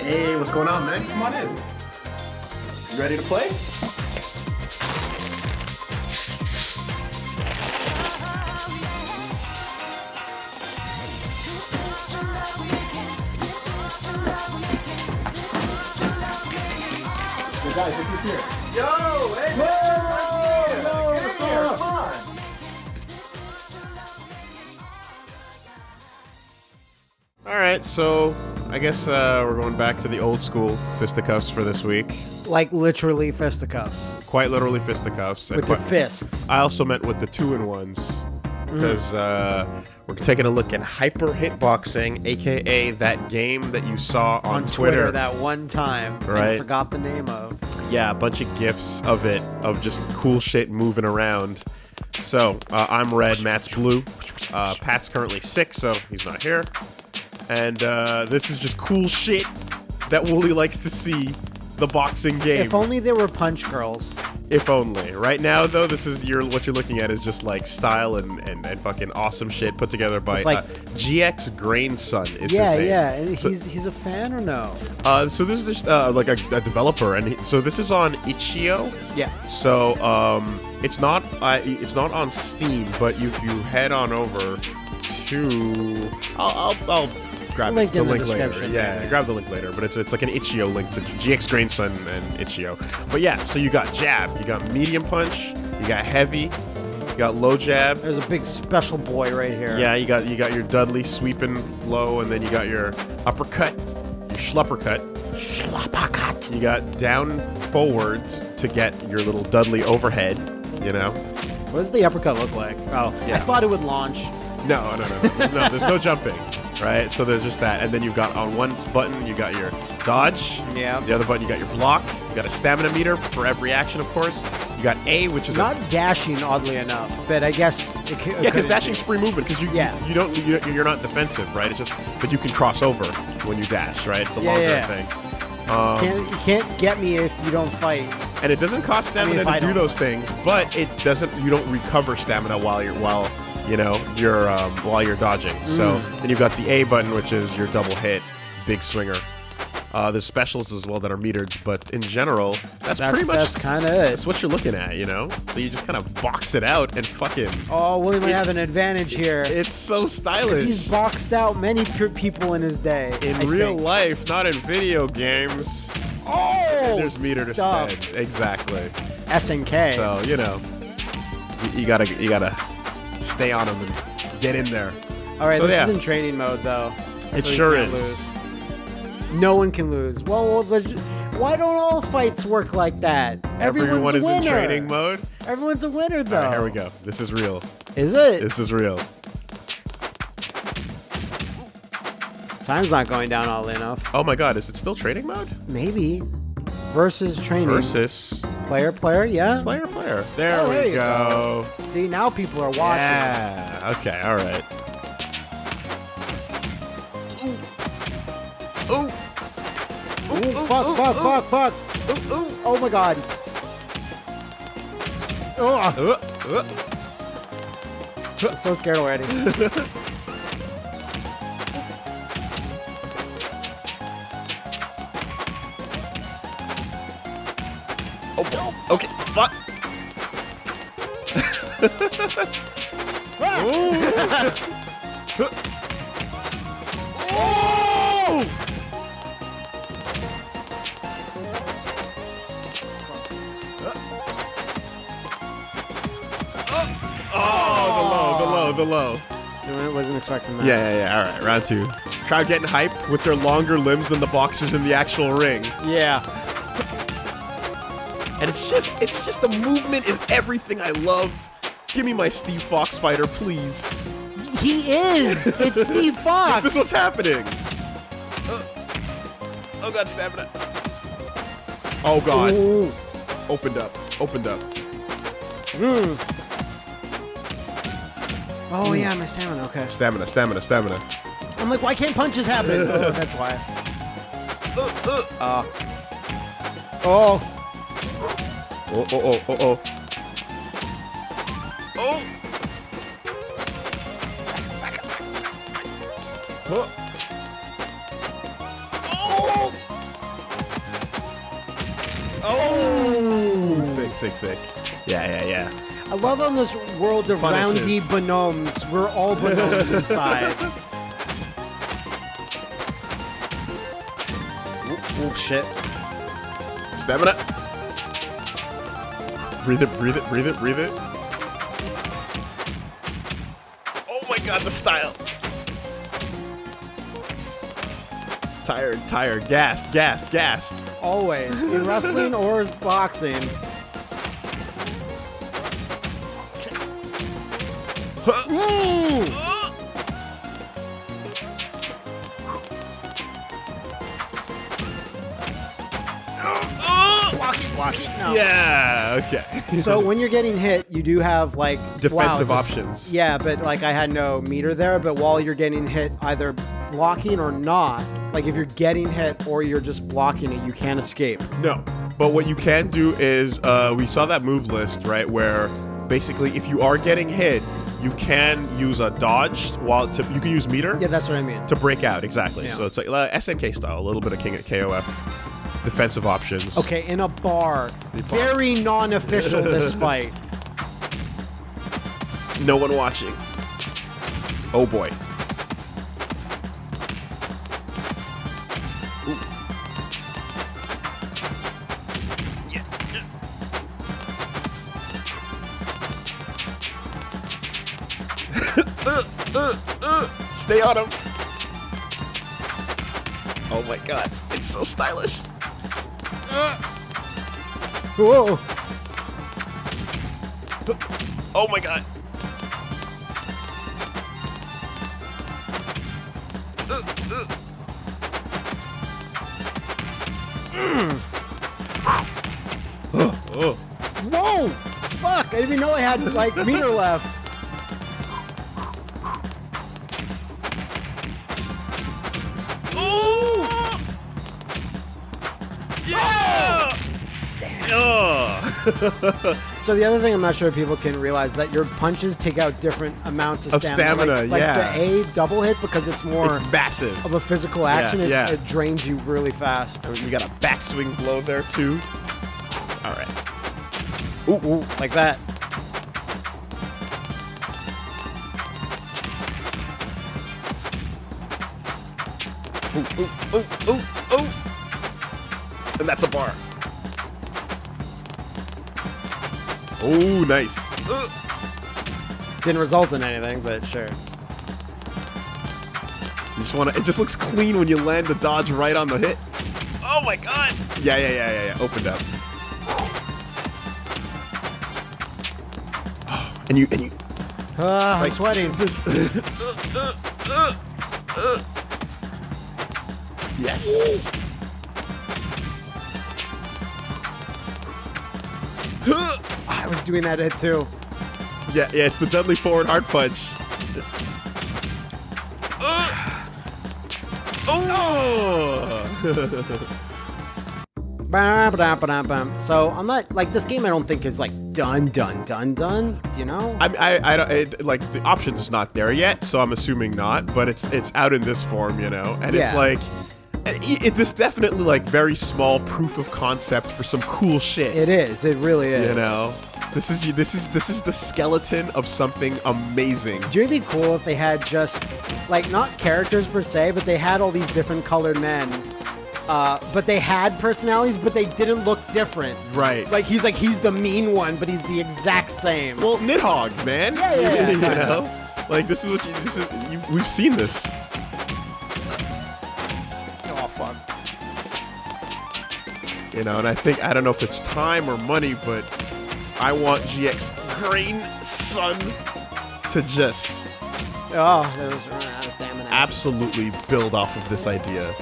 Hey, what's going on, man? Come on in. You ready to play? Hey guys, look who's here. Yo, hey, Whoa, yo, what's up? Come on. All right, so I guess uh, we're going back to the old school fisticuffs for this week. Like literally fisticuffs Quite literally fisticuffs. with your quite- fists. I also meant with the two in ones because uh, we're taking a look at hyper hitboxing, aka that game that you saw on, on Twitter, that one time. Right. forgot the name of. Yeah, a bunch of gifs of it, of just cool shit moving around. So, uh, I'm red, Matt's blue. Uh, Pat's currently sick, so he's not here. And uh, this is just cool shit that Woolie likes to see the boxing game. If only there were punch girls. If only. Right now, though, this is your what you're looking at is just like style and, and, and fucking awesome shit put together by like- uh, GX Grainson is yeah, his name. yeah. And So- he's he's a fan or no? Uh, so this is just uh, like a, a developer, and he, so this is on Itch.io. Yeah. So um, it's not uh, it's not on Steam, but if you head on over to I'll I'll, I'll grab Link the in the link later. description, Yeah, grab the link later. But it's it's like an Itch.io link to GX Grainson and Itch.io. But yeah, so you got jab, you got medium punch, you got heavy, you got low jab. There's a big special boy right here. Yeah, you got you got your Dudley sweeping low, and then you got your uppercut, your schluppercut. Schlappacut. You got down forwards to get your little Dudley overhead. You know. What does the uppercut look like? Oh, Yeah. I thought it would launch. No, no, no, no, no. There's no jumping, right? So there's just that, and then you've got on one button you got your dodge. Yeah. The other button you got your block. You got a stamina meter for every action, of course. You got A, which is Not dashing, oddly enough, but I guess it could. yeah, because dashing's free movement because you Yeah. you don't you, you're not defensive, right? It's just but you can cross over when you dash, right? It's a Yeah, longer yeah. thing. Can't, um, you can't get me if you don't fight. and it doesn't cost I mean, stamina I to do those things, but it doesn't. You don't recover stamina while you're while you know you're um, while you're dodging. So Mm. then you've got the A button, which is your double hit, big swinger. Uh, there's specials as well that are metered, but in general, that's, That's pretty much that's kind of it. that's what you're looking at, you know. So you just kind of box it out and fucking. Oh, Woolie might have an advantage here. It's so stylish He's boxed out many pe- people in his day. in I real think. life, not in video games. Oh, There's meter to spend. Exactly. SNK. So you know, you, you gotta you gotta stay on them and get in there. All right, so, this yeah. is in training mode though. It so sure is. lose. No one can lose. Well, why don't all fights work like that? Everyone's Everyone is in training mode. Everyone's a winner though. Right, here we go. This is real. Is it? This is real. Time's not going down all enough. Oh my god, is it still training mode? Maybe. Versus training. Versus Player, player, yeah. player, player. There Oh, we there you go. See, now people are watching. Yeah. Okay. All right. Ooh. Ooh. Ooh, fuck, fuck, fuck, fuck. Ooh, ooh. Oh my god. Oh, Uh, uh. I'm so scared already. okay. Fuck. Oh! Oh, the low, the low, the low. I wasn't expecting that. Yeah, yeah, yeah. All right, round two. Crowd getting hype with their longer limbs than the boxers in the actual ring. Yeah. And it's just, it's just the movement is everything I love. Give me my Steve Fox fighter, please. He is. It's Steve Fox. This is what's happening. Uh, oh god, stamina. Oh god. Ooh. Opened up. Opened up. Oh yeah, my stamina. Okay. Stamina, stamina, stamina. I'm like, why can't punches happen? oh, that's why. Uh. Oh. Oh, oh, oh, oh, oh. Oh! Oh! Oh! Oh! Sick, sick, sick. Yeah, yeah, yeah. I love on this world of Punishes. roundy binomes. We're all binomes inside. oh, shit. Stamina. Breathe it, breathe it, breathe it, breathe it. Oh my god, the style. Tired, tired, gassed, gassed, gassed. Always. In wrestling or boxing. Mm. Okay. So when you're getting hit, you do have like Defensive wow, just- options. Yeah, but like I had no meter there. But while you're getting hit, either blocking or not, like if you're getting hit or you're just blocking it, you can't escape. No, but what you can do is uh, we saw that move list right where basically if you are getting hit, you can use a dodge while to, you can use meter Yeah, that's what I mean. to break out exactly. Yeah. So it's like uh, SNK style, a little bit of King of KOF defensive options. Okay, in a bar, very non-official this fight. No one watching. Oh boy. Uh, uh, uh. Stay on him. Oh my god, it's so stylish. Whoa! Oh my god. Whoa! Fuck! I didn't even know I had like meter left. So the other thing I'm not sure people can realize that your punches take out different amounts of, Of stamina, Like, like yeah. the A double hit because it's more It's massive. of a physical action. it, yeah. it drains you really fast. Oh, you got a backswing blow there too. All right. Ooh, ooh, like that. Ooh, ooh, ooh, ooh, ooh. And that's a bar. Oh, nice. Ugh. Didn't result in anything, but sure. You just want to. It just looks clean when you land the dodge right on the hit. Oh my god! Yeah, yeah, yeah, yeah, yeah. Opened up. And you, and you. Ah, I'm sweating. Yes. I was doing that hit too. Yeah, yeah. It's the Dudley forward hard punch. Uh, oh! So I'm not like this game. I don't think is like done, done, done, done. You know? I, I, I don't it, like the options is not there yet, so I'm assuming not. But it's it's out in this form, you know, and it's like it, it, definitely like very small proof of concept for some cool shit. It is. It really is. you know, this is this is this is the skeleton of something amazing. Do you think it'd be cool if they had just like not characters per se, but they had all these different colored men. Uh, but they had personalities, but they didn't look different. Right. Like he's like he's the mean one, but he's the exact same. Well, Nidhogg, man. Yeah, yeah, yeah. you know, like this is what you. This is you, we've seen this. Fuck. You know, and I think I don't know if it's time or money, but I want GX Green Sun to just Oh, there was running out of stamina. absolutely build off of this idea.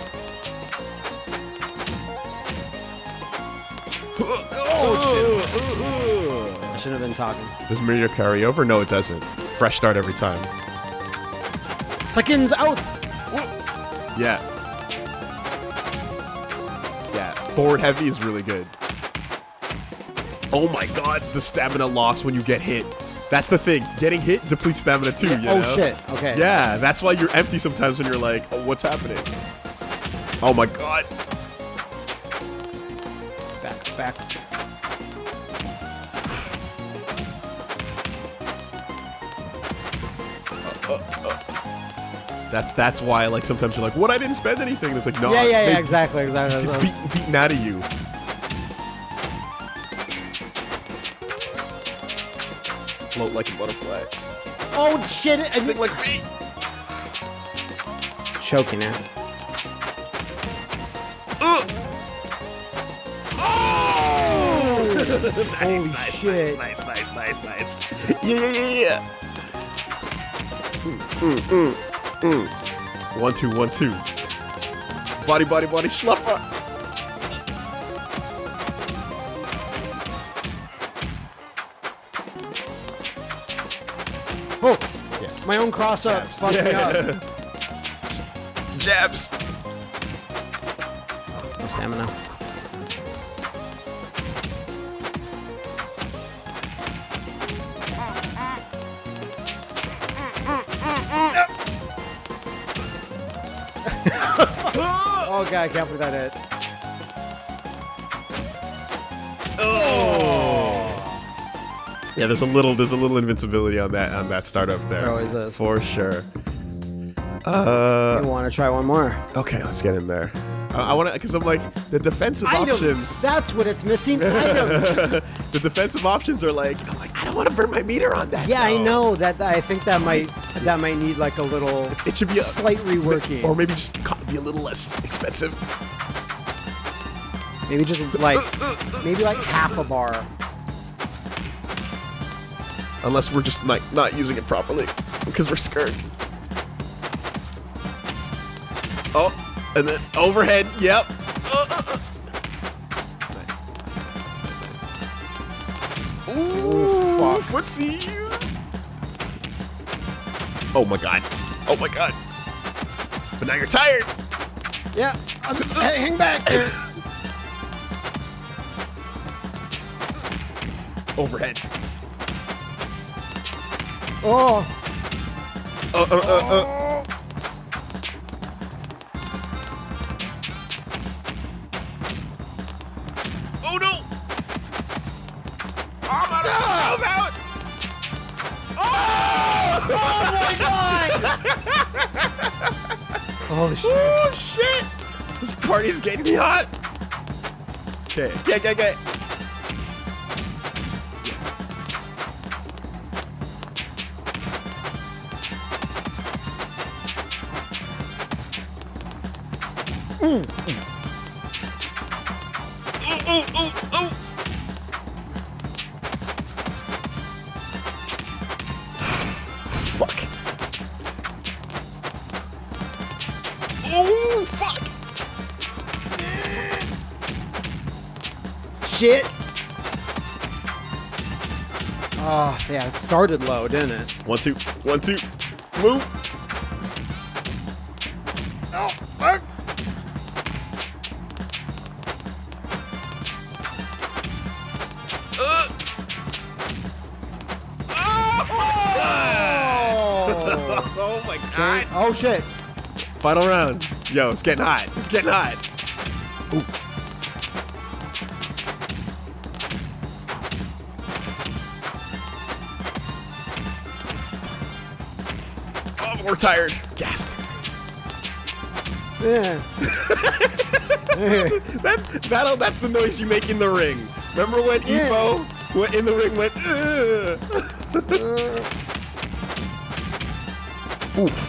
Oh shit. I shouldn't have been talking. Does Mario carry over? No, it doesn't. Fresh start every time. Seconds out. Yeah. Forward heavy is really good. Oh my god, the stamina loss when you get hit. That's the thing. Getting hit depletes stamina too, you oh know? shit. Okay. Yeah, that's why you're empty sometimes when you're like, oh, what's happening? Oh my god. Back, back. That's that's why like sometimes you're like, what? I didn't spend anything. And it's like, no, Yeah, yeah, yeah, exactly, exactly. did beat, beaten out of you. Float like a butterfly. Oh shit! I Sting like me. choking it. Ugh. Holy shit! Nice, nice, nice, nice. Yeah, yeah, yeah, yeah. Mm, mm, mm, mm. One, two, one, two. Body, body, body, schluffer. Oh, Yeah. my own cross up Jabs. Yeah. up. Jabs. No stamina. Oh I can't believe that hit. Yeah, there's a little, there's a little invincibility on that, on that startup there. There always is. For sure. Uh, I want to try one more. okay, let's get in there. Uh, I want to, because I'm like, the defensive Items. options. That's what it's missing. Items. the defensive options are like, like, I don't want to burn my meter on that. Yeah, I know that. I think that might that might need like a little It should be a slight reworking, or maybe just be a little less expensive. maybe just like maybe like half a bar. Unless we're just like not using it properly because we're scared. Oh, and then overhead. Yep. Fuck. Footsies. Oh my god. Oh my god. But now you're tired. Yeah, I'm hey, hang back. there. Overhead. Oh, Uh, uh, uh, uh. oh shit! Oh shit! This party's getting me hot! Okay, okay, okay, okay. Ooh, Oh yeah, it started low, didn't it? One, two, one, two. Move. Oh, fuck. Uh. Oh, oh my Okay. god. oh shit! Final round. Yo, it's getting hot. It's getting hot. Tired. Gassed. Yeah. That, that'll, that's the noise you make in the ring. Remember when Yeah. Evo went in the ring went, Ugh. Uh.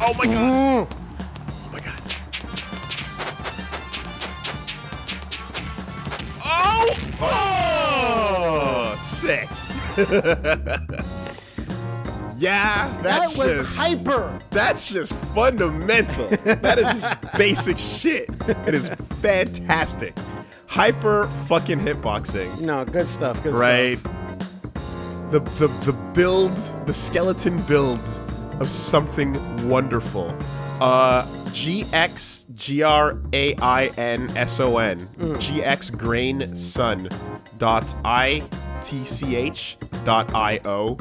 Oh my god. Mm. Oh my god. Oh! Oh! Sick. yeah, That was just hyper. that's just fundamental. that is just basic shit. It is fantastic. Hyper fucking hitboxing. No, good stuff. Good Right. stuff. The, the the build, the skeleton build of something wonderful. Uh G X G R A I N S O N. G X Grainson dot I T C H dot I O.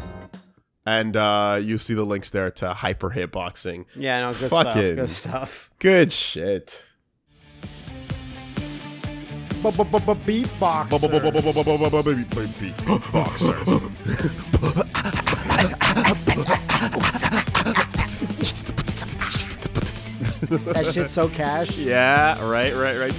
and uh, you see the links there to Hyper Hitboxing. Yeah, no, good Fucking- stuff. Good stuff. Good shit. Beatbox. Boxers. That shit's so cash. yeah, right, right, right.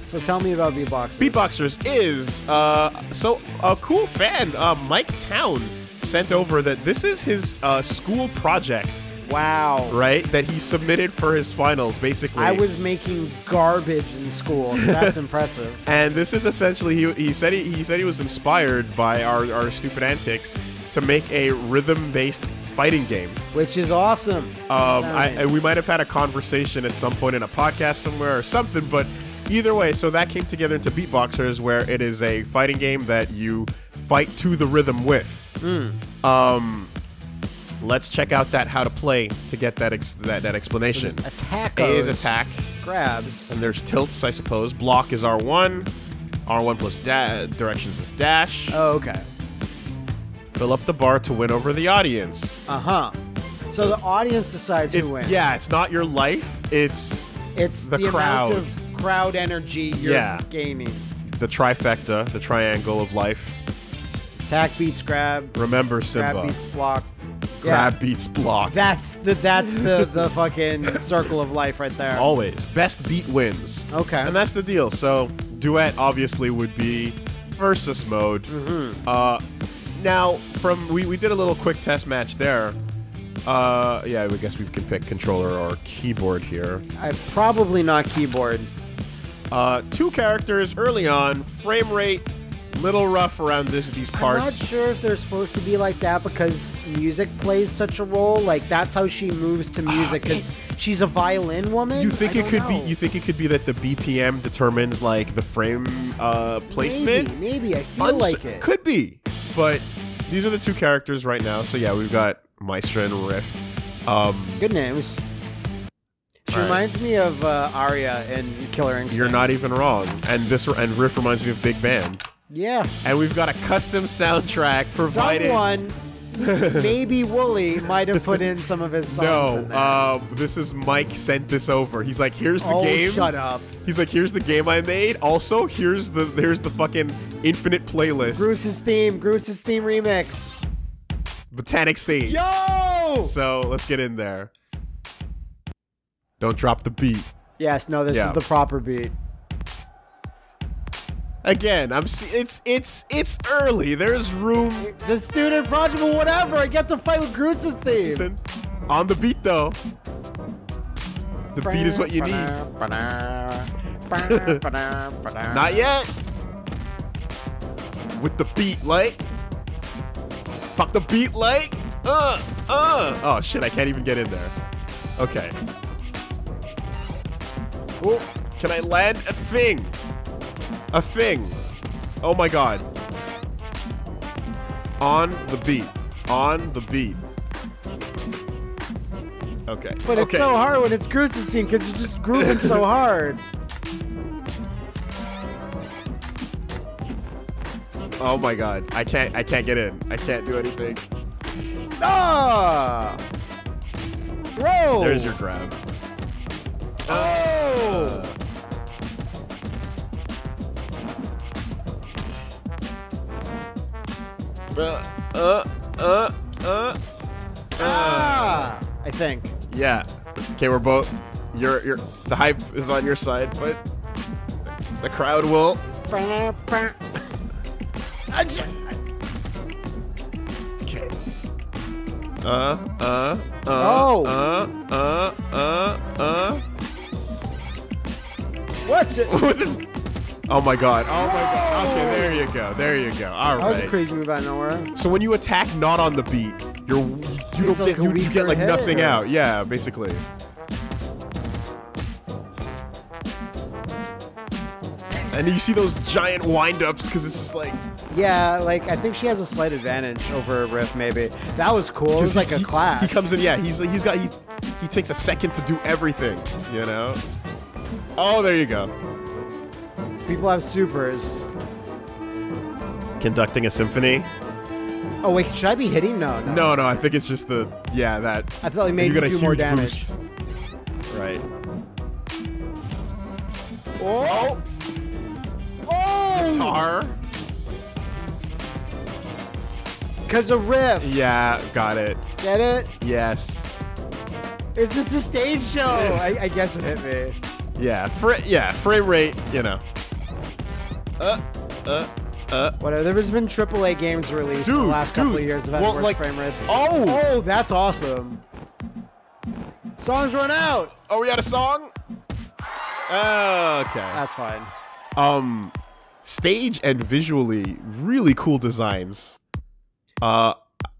So tell me about beatboxers. Beatboxers is uh, so a cool fan, uh, Mike Town, sent over that this is his uh, school project, Wow. right? That he submitted for his finals, basically. I was making garbage in school, so that's impressive. and this is essentially he, he said he, he said he was inspired by our, our stupid antics to make a rhythm-based fighting game. Which is awesome. Um, I, we might have had a conversation at some point in a podcast somewhere or something, but either way, so that came together into Beatboxers, where it is a fighting game that you fight to the rhythm with. Hmm. Um, let's check out that how to play to get that ex- that, that explanation. Attack is attack, Grabs. and there's tilts, I suppose. Block is R1. R1 plus da- directions is dash. Oh, okay. Fill up the bar to win over the audience. Uh huh. So the audience decides who wins. yeah, it's not your life. It's It's the the, crowd. amount of crowd energy you're Yeah. gaining. the trifecta, the triangle of life. Attack beats grab. Remember Simba. Grab beats block. Grab Yeah. beats block. That's the that's the the fucking circle of life right there. Always. Best beat wins. Okay. And that's the deal. So, duet obviously would be versus mode. Mm-hmm. Uh, now, from we, we did a little quick test match there. Uh, yeah, I guess we can pick controller or keyboard here. I probably not keyboard. Uh, two characters early on, frame rate little rough around this these parts. I'm not sure if they're supposed to be like that because music plays such a role. Like that's how she moves to music because she's a violin woman. You think I it could know. be? You think it could be that the BPM determines like the frame uh, placement? Maybe, maybe I feel Uns- like it. Could be, but these are the two characters right now. So yeah, we've got Maestra and Riff. Um, Good names. She Right. reminds me of uh, Aria in Killer Instinct. you're not even wrong, and this and Riff reminds me of Big Band. Yeah. And we've got a custom soundtrack provided. Someone, maybe Woolie, might have put in some of his songs. no, in there. um, this is Mike sent this over. He's like, here's the oh, game. shut up. He's like, here's the game I made. Also, here's the here's the fucking infinite playlist. Bruce's theme, Bruce's theme remix. Botanic Scene. Yo! So let's get in there. Don't drop the beat. Yes, no, this Yeah. is the proper beat. Again, I'm. See- it's it's it's early. There's room. It's a student project, but whatever. I get to fight with Bruce's theme. On the beat though. The beat is what you need. Not yet. With the beat, like. Fuck the beat, like. Uh, uh. Oh shit! I can't even get in there. Okay. Oh, Can I land a thing? A thing. Oh my god. On the beat. On the beat. Okay. but it's so hard when it's Bruce's theme because you're just grooving so hard. Oh my god. I can't I can't get in. I can't do anything. Ah! Throw! There's your grab. Oh! Uh uh uh uh uh. Ah! I think. Yeah. Okay, we're both you're you're the hype is on your side, but the crowd will Okay. Uh, uh, uh, Oh. uh, uh, uh, uh. What? That With this. Oh my god. Oh my god. Okay, there you go. There you go. All was a crazy move out of nowhere. So when you attack not on the beat, you're you don't like get you, you get like nothing or- out. Yeah, basically. And you see those giant windups because it's just like Yeah, like I think she has a slight advantage over Riff. Maybe that was cool. It 'cause was like he, a clash. He comes in, yeah. He's he's got he he takes a second to do everything. You know. Oh, there you go. People have supers. Conducting a symphony. Oh wait, should I be hitting? No, no. No, no, I think it's just the yeah that. I thought it made you a do more damage. boost. Right. Oh! Oh! Tar. Cause of riff. Yeah, got it. Get it? Yes. It's just a stage show. I, I guess it hit me. Yeah. Fra- yeah. Frame rate. You know. Uh. Uh. Uh. Whatever. There's been AAA games released in the Dude, last couple dude. of years that have Well, worse like- frame rates. Oh! Oh, that's awesome. Songs run out. Oh, we had a song. Uh, okay. That's fine. um stage and visually really cool designs uh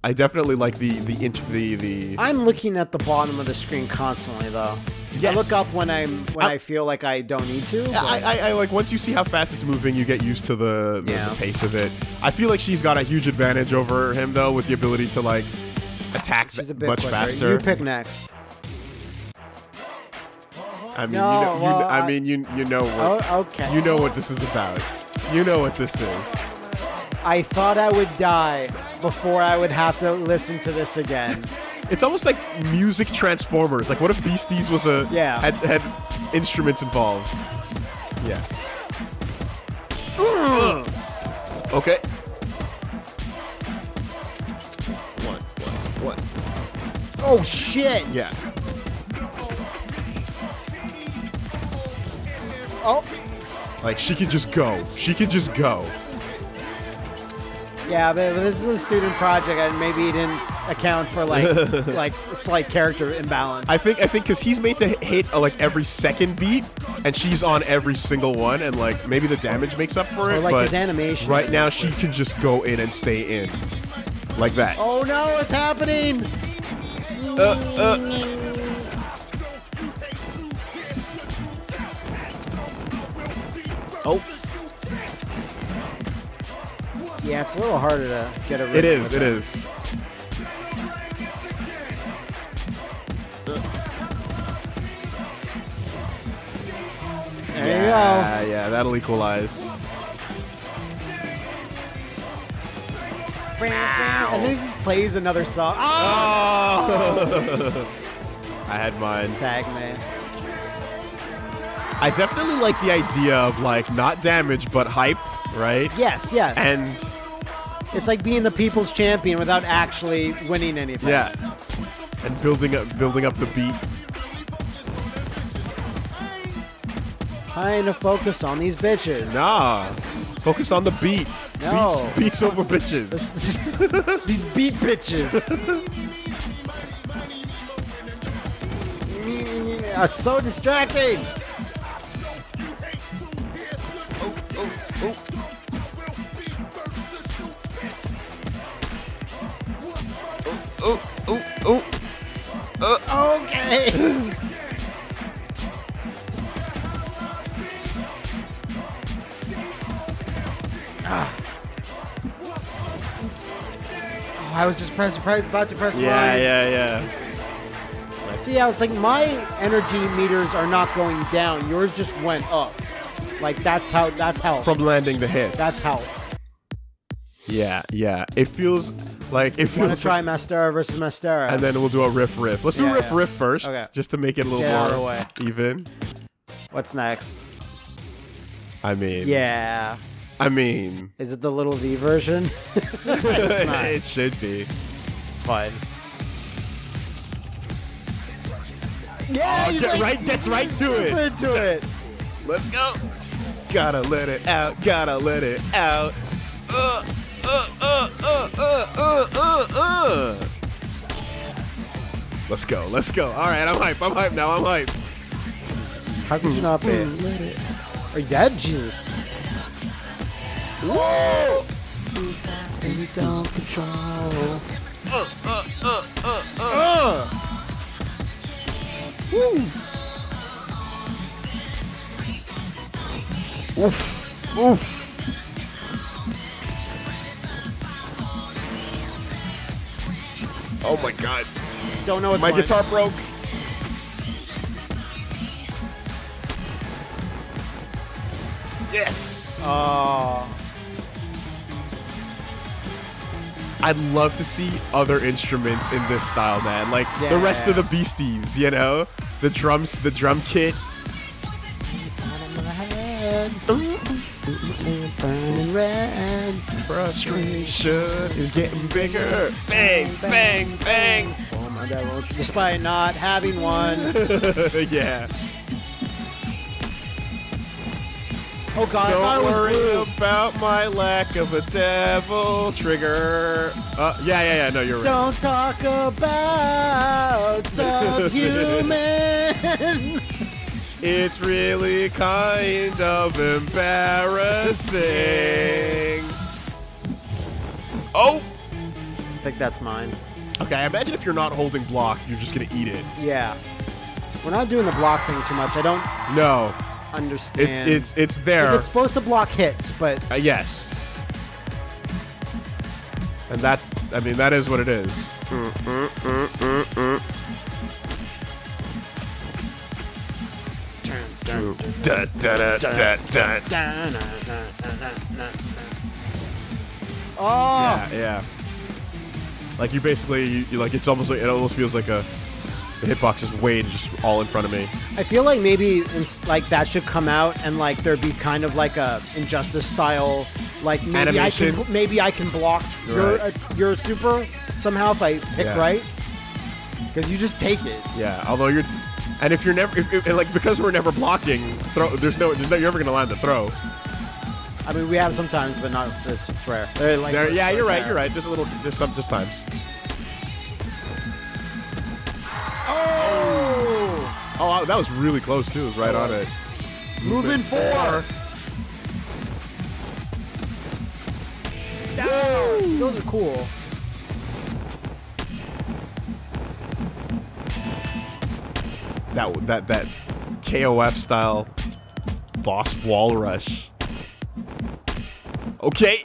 i definitely like the the the the I'm looking at the bottom of the screen constantly, though. Yes. I look up when I'm when I- I, feel like I don't need to. I, I, I like once you see how fast it's moving, you get used to the, the, Yeah. the pace of it. I feel like she's got a huge advantage over him though, with the ability to like attack She's a bit much quicker. faster. You pick next. I mean, No, you know, you, well, I- mean, you you know what Oh, okay. you know what this is about. You know what this is. I thought I would die before I would have to listen to this again. It's almost like music transformers. Like, what if Beasties was a Yeah. had, had instruments involved? Yeah. Mm. okay. One, one, one. oh shit! Yeah. Oh, Like she could just go. She could just go. yeah, but this is a student project, and maybe he didn't account for like like slight character imbalance. I think I think because he's made to hit, hit uh, like every second beat, and she's on every single one, and like maybe the damage makes up for it. Or, like, but his animation. Right now, she can just go in and stay in, like that. oh no, it's happening! Uh, uh. Oh, Yeah, it's a little harder to get a. it rhythm is. with It is. You Yeah, yeah, that'll equalize. go. And then he just plays another song. Oh! Oh! I had mine. Tag man. I definitely like the idea of like not damage but hype, right? Yes, yes. And it's like being the people's champion without actually winning anything. yeah, and building up building up the beat. Trying to focus on these bitches. Nah, focus on the beat. No. Beats, beats over bitches. these beat bitches. are so distracting. Oh, oh, oh. Okay. I was just pressing, pre- about to press Yeah, mine. yeah, yeah. yeah. So yeah, it's like my energy meters are not going down. Yours just went up. Like that's how. That's how. From landing the hits. that's how. Yeah, yeah. It feels like it Want to feels. try Maestra versus Maestra? and then we'll do a riff riff. Let's do Yeah, riff yeah. riff first, Okay. just to make it a little Get more even. what's next? I mean, Yeah. I mean, Is it the little V version? not. it should be. It's fine. Yeah, Oh, he's get like right, gets right to super it. into it. Let's go. Gotta let it out. Gotta let it out. Uh, uh, uh, uh, uh, uh, uh, uh. Let's go. Let's go. All right, I'm hype. I'm hype now. I'm hype. How could you not be? Are you dead? Jesus. Whoa! And you don't control. Uh. Woo. Oof. Oof. Oh my god. Don't know what's My going- guitar broke. Yes. Oh. I'd love to see other instruments in this style, man. Like the rest of the Beasties, you know, the drums, the drum kit. Frustration is getting bigger. Bang, bang, bang. Oh my God, Despite not having one. yeah. Oh God, I thought Don't it was worry blue. about my lack of a devil trigger. Uh, yeah, yeah, yeah. No, you're right. Don't talk about subhuman. It's really kind of embarrassing. Oh. I think that's mine. Okay, I imagine if you're not holding block, you're just gonna eat it. Yeah. We're not doing the block thing too much. I don't No, understand. it's it's it's there. it's supposed to block hits, but Uh, yes. And that, I mean, that is what it is. Oh, Yeah, yeah. Like you basically, you, you- like it's almost like it almost feels like a the hitbox is way just all in front of me. I feel like maybe like that should come out and like there be kind of like a injustice style like maybe I Animation. can maybe I can block your uh, your super somehow if I pick Yeah. right because you just take it. Yeah. Although you're, and if you're never, if, if, and like because we're never blocking, throw. There's no, there's no you're never gonna land the throw. I mean we have sometimes, but not this. It's rare. Like- There, yeah, you're right. You're right. Just a little, just some, just times. Oh, that was really close too. It was right on it. movement four. Down. Those are cool. That that that KOF style boss wall rush. Okay.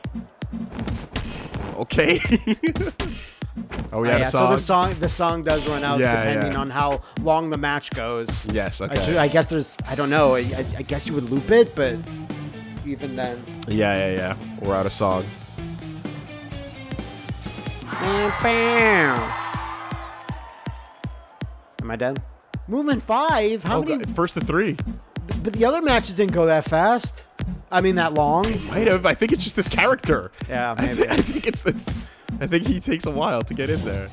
Okay. oh, we Oh, had yeah, a so the song the song does run out Yeah, depending yeah. on how long the match goes. Yes. I, Okay. ju- I guess there's I don't know. I, I, I guess you would loop it, but even then. yeah, yeah, yeah. We're out of song. Bam. Am I dead? Movement five. How oh, many? God, first to three. But the other matches didn't go that fast. I mean that long. Might have. I think it's just this character. Yeah, I, maybe. thi- I think it's it's. I think he takes a while to get in there.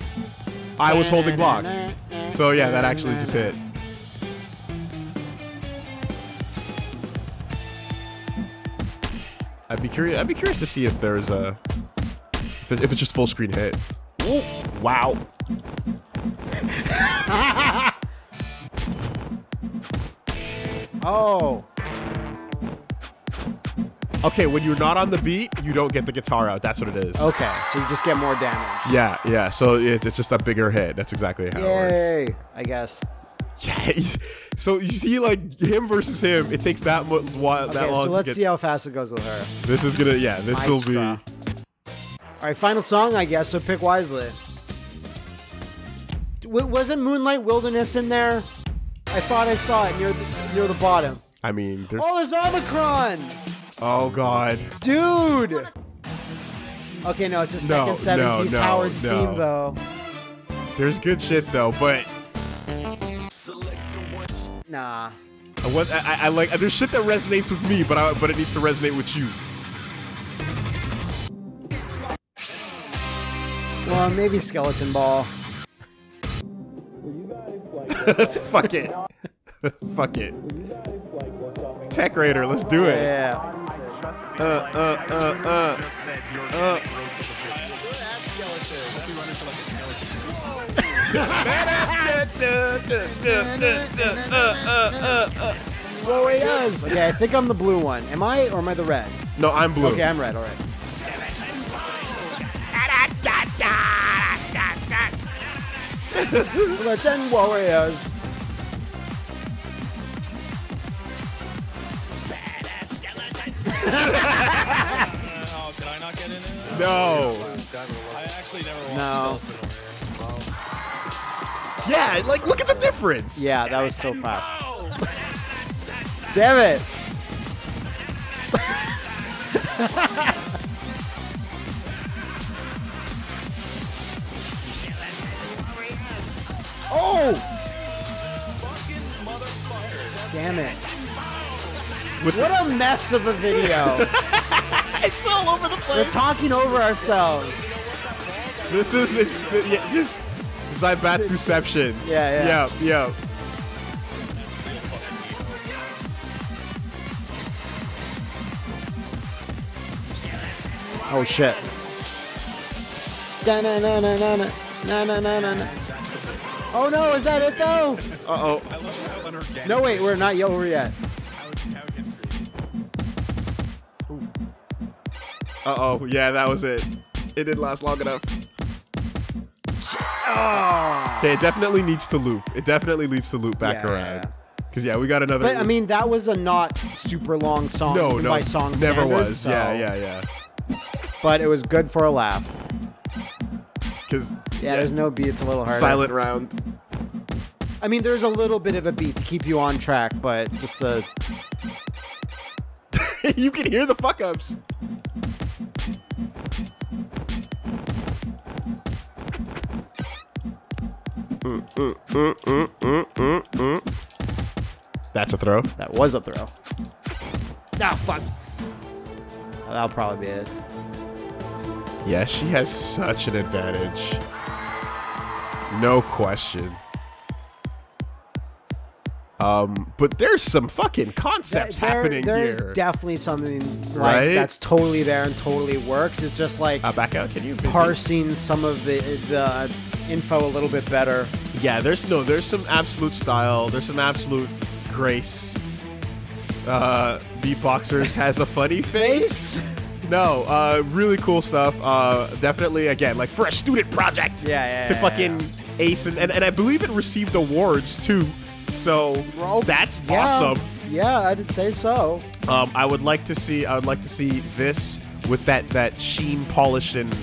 I was holding block, so yeah, that actually just hit. I'd be curious. I'd be curious to see if there's a if, it, if it's just full screen hit. Ooh, wow. Oh, Okay, when you're not on the beat, you don't get the guitar out. That's what it is. okay. So you just get more damage. Yeah, yeah. So it, it's just a bigger hit. That's exactly how it works. Yay! I guess. Yeah. So you see, like him versus him, it takes that mu- while that Okay, long. so let's get, see how fast it goes with her. This is gonna. Yeah, this will be. All right, final song, I guess. So pick wisely. W- wasn't Moonlight Wilderness in there? I thought I saw it near the, near the bottom. I mean, there's. Oh, there's Omicron, Oh God. dude. Okay, no, it's just No, Tekken 7 no, piece no, Howard's no. theme though. There's good shit though, but Nah. I, what, I, I like. There's shit that resonates with me, but I, but it needs to resonate with you. Well, maybe Skeleton Ball. Let's fuck it. fuck it. Tech Raider, let's do it. Yeah. Uh, uh, uh, uh. Uh. Warriors. Okay, I think I'm the blue one. Am I or am I the red? No, I'm blue. Okay, I'm red. All right. the ten warriors. oh, I not get in? No. I actually never watched no. Yeah, like look at the difference. Yeah, that was so fast. Damn it. oh! Damn it. With What a mess of a video. it's all over the place. We're talking over ourselves. This is it's yeah, just Zybatsuception. Yeah, yeah. yeah, yeah. Oh shit. Da na na na na na na na na na na. Oh no, is that it though? Uh oh. I love how unorganic. No wait, we're not over yet. Uh oh. Yeah, that was it. It didn't last long enough. Okay, it definitely needs to loop. It definitely needs to loop back Yeah, yeah, around. yeah. Cause yeah, we got another. But I mean, that was a not super long song no, no, by song never was. so- Yeah, yeah, yeah. But it was good for a laugh. Cause Yeah, there's no beat. It's a little harder. silent round. I mean, there's a little bit of a beat to keep you on track, but just a you can hear the fuck ups. That's a throw. that was a throw. Ah, fuck. That'll probably be it. Yeah, she has such an advantage. No question. Um, but there's some fucking concepts There- happening there's here. There's definitely something like Right? that's totally there and totally works. It's just like uh, back out, can you? parsing some of the the info a little bit better. Yeah, there's no, there's some absolute style. There's some absolute grace. Uh, Beatboxers has a funny face. No, uh, really cool stuff. Uh, definitely, again, like for a student project. Yeah, yeah, To yeah, fucking ace and, and and I believe it received awards too. So that's yeah, awesome. Yeah, I'd say so. Um, I would like to see. I would like to see this with that that sheen polish and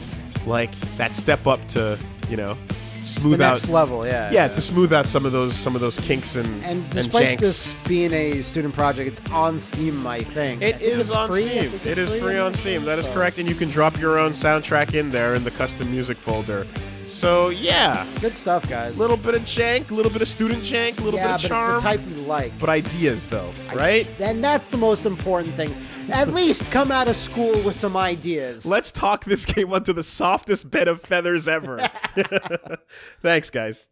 like that step up to you know The smooth out. next level, yeah. yeah, to smooth out some of those some of those kinks and And despite janks. this being a student project, it's on Steam, I think. I It is on free. Steam. It is free on Steam. That is so- correct, and you can drop your own soundtrack in there in the custom music folder. So yeah, Good stuff, guys. A little bit of jank, a little bit of student jank, a little yeah, bit but of charm, it's the type you like. but ideas though, right? And that's the most important thing. At least come out of school with some ideas. Let's talk this game onto the softest bed of feathers ever. Thanks, guys.